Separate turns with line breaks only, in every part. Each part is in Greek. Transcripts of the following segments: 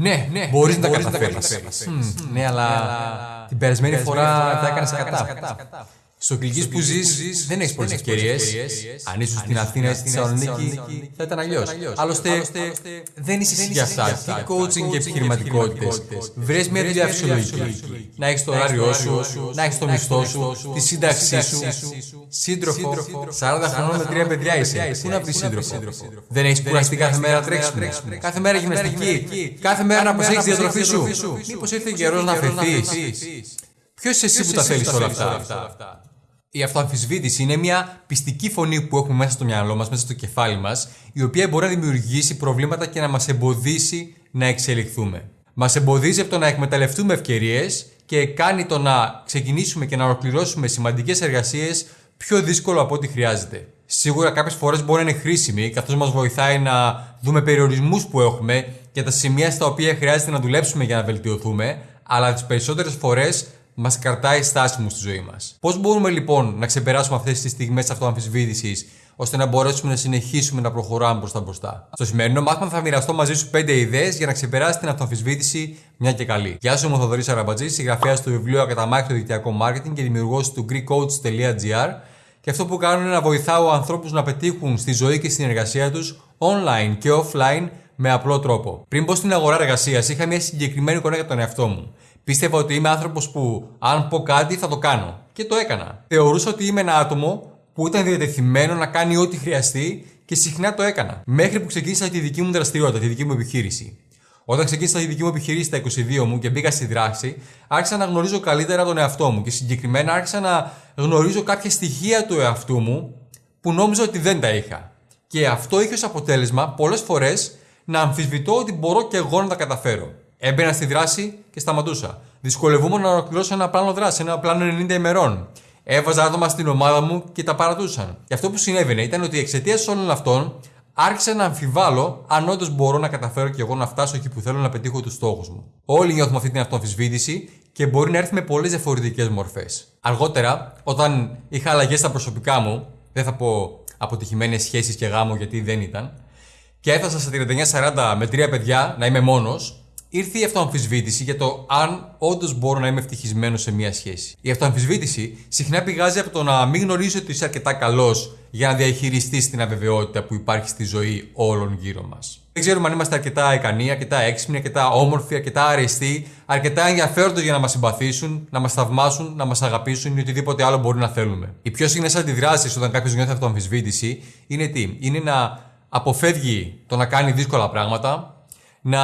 Ναι, ναι, μπορείς να τα καταφέρεις. Ναι, αλλά την περασμένη φορά τα έκανες κατά. Στο κλικί που ζεις, δεν έχεις πολλές ευκαιρίες. Αν ήσουν στην Αθήνα ή στη Θεσσαλονίκη, θα ήταν αλλιώς. Άλλωστε, δεν είσαι εσύ για αυτά. Τι coaching και επιχειρηματικότητες. Βρει μια δουλειά φυσιολογική. Να έχεις το ωράριό σου, να έχεις το μισθό σου, τη σύνταξή σου. Σύντροφο, 40 χρονών με τρία παιδιά είσαι. Πού να βρεις σύντροφο; Δεν έχεις κουραστεί κάθε μέρα τρέξιμο. Κάθε μέρα γυμναστική. Κάθε μέρα να προσέχεις τη διατροφή σου. Μήπως ήρθε καιρός να φεθεί. Ποιο είσαι εσύ που τα θέλει όλα αυτά. Η αυτοαμφισβήτηση είναι μια πιστική φωνή που έχουμε μέσα στο μυαλό μας, μέσα στο κεφάλι μας, η οποία μπορεί να δημιουργήσει προβλήματα και να μας εμποδίσει να εξελιχθούμε. Μας εμποδίζει από το να εκμεταλλευτούμε ευκαιρίες και κάνει το να ξεκινήσουμε και να ολοκληρώσουμε σημαντικές εργασίες πιο δύσκολο από ό,τι χρειάζεται. Σίγουρα κάποιες φορές μπορεί να είναι χρήσιμη, καθώς μας βοηθάει να δούμε περιορισμούς που έχουμε και τα σημεία στα οποία χρειάζεται να δουλέψουμε για να βελτιωθούμε, αλλά τις περισσότερες φορές μας κρατάει στάσιμου στη ζωή μας. Πώς μπορούμε λοιπόν να ξεπεράσουμε αυτές τις στιγμές αυτοαμφισβήτησης ώστε να μπορέσουμε να συνεχίσουμε να προχωράμε προ τα μπροστά; Στο σημερινό μάθημα θα μοιραστώ μαζί σου 5 ιδέες για να ξεπεράσει την αυτοαμφισβήτηση μια και καλή. Γεια σου, είμαι ο Θοδωρή Αραμπατζής, συγγραφέας του βιβλίου Ακαταμάχητο στο δικτυακό marketing και δημιουργός του GreekCoach.gr. Και αυτό που κάνω είναι να βοηθάω ανθρώπους να πετύχουν στη ζωή και στην εργασία τους online και offline με απλό τρόπο. Πριν πω στην αγορά εργασίας, είχα μια συγκεκριμένη εικόνα για τον εαυτό μου. Πίστευα ότι είμαι άνθρωπος που αν πω κάτι θα το κάνω. Και το έκανα. Θεωρούσα ότι είμαι ένα άτομο που ήταν διατεθειμένο να κάνει ό,τι χρειαστεί και συχνά το έκανα. Μέχρι που ξεκίνησα τη δική μου δραστηριότητα, τη δική μου επιχείρηση. Όταν ξεκίνησα τη δική μου επιχείρηση στα 22 μου και μπήκα στη δράση, άρχισα να γνωρίζω καλύτερα τον εαυτό μου και συγκεκριμένα άρχισα να γνωρίζω κάποια στοιχεία του εαυτού μου που νόμιζα ότι δεν τα είχα. Και αυτό είχε ως αποτέλεσμα πολλές φορές να αμφισβητώ ότι μπορώ και εγώ να τα καταφέρω. Έμπαινα στη δράση και σταματούσα. Δυσκολευόμουν να ολοκληρώσω ένα πλάνο δράσης, ένα πλάνο 90 ημερών. Έβαζα άτομα στην ομάδα μου και τα παρατούσαν. Και αυτό που συνέβαινε ήταν ότι εξαιτίας όλων αυτών άρχισα να αμφιβάλλω αν όντως μπορώ να καταφέρω και εγώ να φτάσω εκεί που θέλω να πετύχω τους στόχους μου. Όλοι νιώθουμε αυτή την αυτοαμφισβήτηση και μπορεί να έρθει με πολλές διαφορετικές μορφές. Αργότερα, όταν είχα αλλαγές στα προσωπικά μου, δεν θα πω αποτυχημένες σχέσεις και γάμο γιατί δεν ήταν, και έφτασα στα 39-40 με τρία παιδιά να είμαι μόνος, ήρθε η αυτοαμφισβήτηση για το αν όντως μπορώ να είμαι ευτυχισμένος σε μια σχέση. Η αυτοαμφισβήτηση συχνά πηγάζει από το να μην γνωρίζει ότι είσαι αρκετά καλός για να διαχειριστείς την αβεβαιότητα που υπάρχει στη ζωή όλων γύρω μας. Δεν ξέρουμε αν είμαστε αρκετά ικανοί, αρκετά έξυπνοι, αρκετά όμορφοι, αρκετά αρεστοί, αρκετά ενδιαφέροντο για να μας συμπαθήσουν, να μας θαυμάσουν, να μας αγαπήσουν ή οτιδήποτε άλλο μπορεί να θέλουμε. Οι πιο συχνές αντιδράσεις όταν κάποιος νιώθει αυτοαμφισβήτηση είναι τι, είναι να αποφεύγει το να κάνει δύσκολα πράγματα, να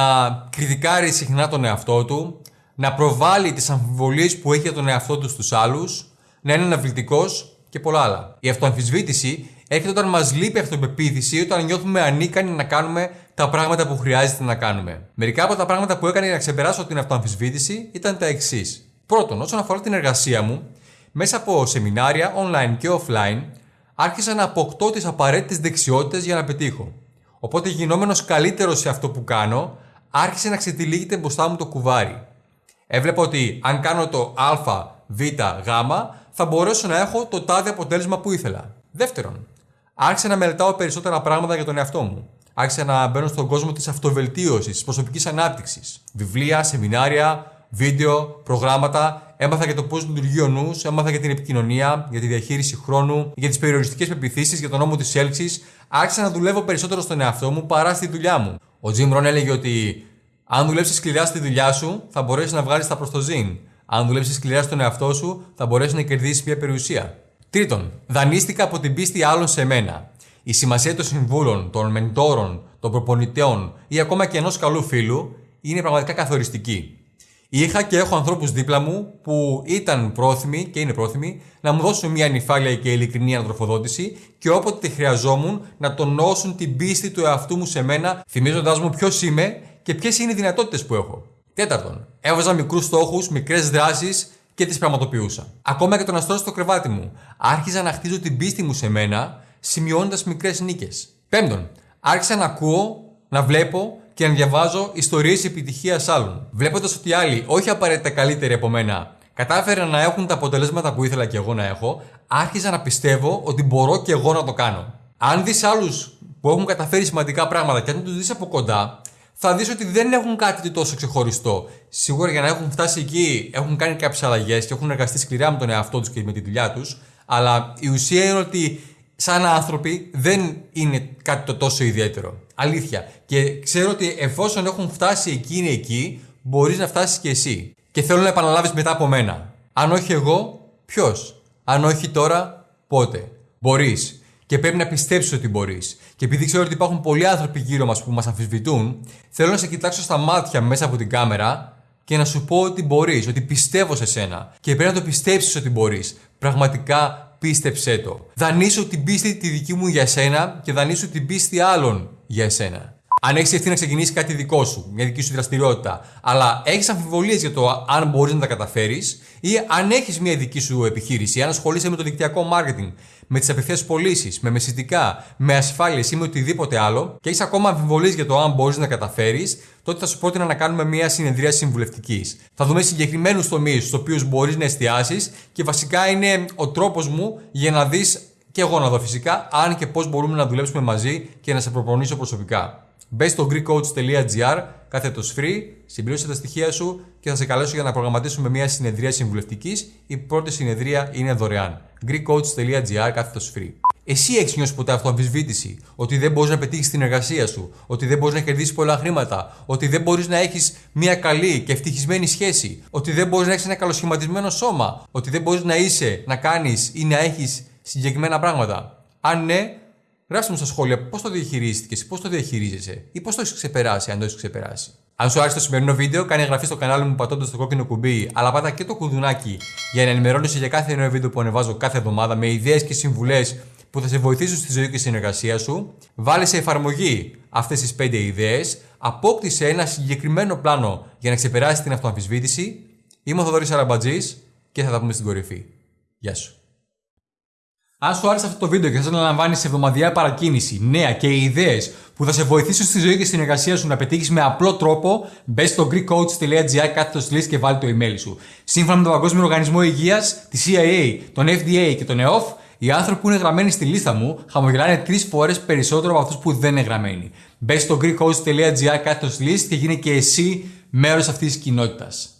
κριτικάρει συχνά τον εαυτό του, να προβάλλει τις αμφιβολίες που έχει για τον εαυτό του στους άλλους, να είναι αναβλητικός και πολλά άλλα. Η αυτοαμφισβήτηση έρχεται όταν μας λείπει αυτοπεποίθηση, όταν νιώθουμε ανίκανοι να κάνουμε τα πράγματα που χρειάζεται να κάνουμε. Μερικά από τα πράγματα που έκανε για να ξεπεράσω την αυτοαμφισβήτηση ήταν τα εξής. Πρώτον, όσον αφορά την εργασία μου, μέσα από σεμινάρια online και offline, άρχισα να αποκτώ τις απαραίτητες δεξιότητες για να πετύχω. Οπότε γινόμενος καλύτερος σε αυτό που κάνω, άρχισε να ξετυλίγεται μπροστά μου το κουβάρι. Έβλεπα ότι αν κάνω το α, β, γ, θα μπορέσω να έχω το τάδε αποτέλεσμα που ήθελα. Δεύτερον, άρχισα να μελετάω περισσότερα πράγματα για τον εαυτό μου. Άρχισα να μπαίνω στον κόσμο της αυτοβελτίωσης, της προσωπικής ανάπτυξης. Βιβλία, σεμινάρια, βίντεο, προγράμματα. Έμαθα για το πώς λειτουργεί ο νους, έμαθα για την επικοινωνία, για τη διαχείριση χρόνου, για τις περιοριστικές πεπιθήσεις, για τον νόμο της έλξης. Άρχισα να δουλεύω περισσότερο στον εαυτό μου παρά στη δουλειά μου. Ο Jim Rohn έλεγε ότι αν δουλέψεις σκληρά στη δουλειά σου, θα μπορέσεις να βγάλεις τα προς το ζήν. Αν δουλέψεις σκληρά στον εαυτό σου, θα μπορέσεις να κερδίσεις μια περιουσία. Τρίτον, δανείστηκα από την πίστη άλλων σε μένα. Η σημασία των συμβούλων, των μεντόρων, των προπονητέων ή ακόμα και ενός καλού φίλου είναι πραγματικά καθοριστική. Είχα και έχω ανθρώπους δίπλα μου που ήταν πρόθυμοι και είναι πρόθυμοι να μου δώσουν μια νυφάλια και ειλικρινή ανατροφοδότηση και όποτε τη χρειαζόμουν να τονώσουν την πίστη του εαυτού μου σε μένα, θυμίζοντάς μου ποιος είμαι και ποιες είναι οι δυνατότητες που έχω. Τέταρτον, έβαζα μικρούς στόχους, μικρές δράσεις και τις πραγματοποιούσα. Ακόμα και το να στρώσω στο κρεβάτι μου, άρχιζα να χτίζω την πίστη μου σε μένα, σημειώνοντας μικρές νίκες. Πέμπτον, άρχισα να ακούω, να βλέπω και να διαβάζω ιστορίες επιτυχίας άλλων. Βλέποντας ότι άλλοι, όχι απαραίτητα καλύτεροι από μένα, κατάφεραν να έχουν τα αποτελέσματα που ήθελα και εγώ να έχω, άρχιζα να πιστεύω ότι μπορώ και εγώ να το κάνω. Αν δεις άλλους που έχουν καταφέρει σημαντικά πράγματα και αν τους δεις από κοντά, θα δεις ότι δεν έχουν κάτι τόσο ξεχωριστό. Σίγουρα για να έχουν φτάσει εκεί έχουν κάνει κάποιες αλλαγές και έχουν εργαστεί σκληρά με τον εαυτό τους και με τη δουλειά τους. Αλλά η ουσία είναι ότι σαν άνθρωποι δεν είναι κάτι το τόσο ιδιαίτερο. Αλήθεια. Και ξέρω ότι εφόσον έχουν φτάσει εκείνοι εκεί, μπορείς να φτάσεις και εσύ. Και θέλω να επαναλάβεις μετά από μένα. Αν όχι εγώ, ποιος; Αν όχι τώρα, πότε; Μπορείς. Και πρέπει να πιστέψεις ότι μπορείς. Και επειδή ξέρω ότι υπάρχουν πολλοί άνθρωποι γύρω μας που μας αμφισβητούν, θέλω να σε κοιτάξω στα μάτια μέσα από την κάμερα και να σου πω ότι μπορείς, ότι πιστεύω σε σένα. Και πρέπει να το πιστέψεις ότι μπορείς. Πραγματικά πίστεψέ το. Δανείσου την πίστη τη δική μου για σένα και δανείσου την πίστη άλλων για εσένα. Αν έχεις ευθύνη να ξεκινήσεις κάτι δικό σου, μια δική σου δραστηριότητα, αλλά έχεις αμφιβολίες για το αν μπορείς να τα καταφέρεις, ή αν έχεις μια δική σου επιχείρηση, αν ασχολείσαι με το δικτυακό marketing, με τις απευθείας πωλήσεις, με μεσητικά, με ασφάλειες ή με οτιδήποτε άλλο, και έχεις ακόμα αμφιβολίες για το αν μπορείς να καταφέρεις, τότε θα σου πρότεινα να κάνουμε μια συνεδρία συμβουλευτικής. Θα δούμε συγκεκριμένους τομείς στους οποίους μπορείς να εστιάσεις και βασικά είναι ο τρόπος μου για να δεις και εγώ να δω φυσικά αν και πώς μπορούμε να δουλέψουμε μαζί και να σε προπονήσω προσωπικά. Μπε στο greekcoach.gr, κάθετος free, συμπλήρωσε τα στοιχεία σου και θα σε καλέσω για να προγραμματίσουμε μια συνεδρία συμβουλευτικής. Η πρώτη συνεδρία είναι δωρεάν. greekcoach.gr, κάθετος free. Εσύ έχεις νιώσει ποτέ αυτοαμφισβήτηση, ότι δεν μπορείς να πετύχεις την εργασία σου, ότι δεν μπορείς να κερδίσεις πολλά χρήματα, ότι δεν μπορείς να έχεις μια καλή και ευτυχισμένη σχέση, ότι δεν μπορείς να έχεις ένα καλοσχηματισμένο σώμα, ότι δεν μπορείς να είσαι, να κάνεις ή να έχεις συγκεκριμένα πράγματα; Αν ναι, Γράψτε μου στα σχόλια πώς το διαχειρίστηκες, πώς το διαχειρίζεσαι ή πώς το έχεις ξεπεράσει, αν το έχεις ξεπεράσει. Αν σου άρεσε το σημερινό βίντεο, κάνει εγγραφή στο κανάλι μου πατώντας το κόκκινο κουμπί, αλλά πάτα και το κουδουνάκι για να ενημερώνεσαι για κάθε νέο βίντεο που ανεβάζω κάθε εβδομάδα με ιδέες και συμβουλές που θα σε βοηθήσουν στη ζωή και στην εργασία σου. Βάλε σε εφαρμογή αυτές τις 5 ιδέες, απόκτησε ένα συγκεκριμένο πλάνο για να ξεπεράσει την αυτοαμφισβήτηση. Είμαι ο Θοδωρής Αραμπατζής και θα τα πούμε στην κορυφή. Γεια σου. Αν σου άρεσε αυτό το βίντεο και θες να λαμβάνεις εβδομαδιαία παρακίνηση, νέα και ιδέες που θα σε βοηθήσουν στη ζωή και στην εργασία σου να πετύχεις με απλό τρόπο, μπες στο greekcoach.gr κάθετος list και βάλει το email σου. Σύμφωνα με τον Παγκόσμιο Οργανισμό Υγείας, τη CIA, τον FDA και τον EOF, οι άνθρωποι που είναι γραμμένοι στη λίστα μου χαμογελάνε τρεις φορές περισσότερο από αυτούς που δεν είναι γραμμένοι. Μπες στο greekcoach.gr κάθετος list και γίνε και εσύ μέρος αυτής της κοινότητας.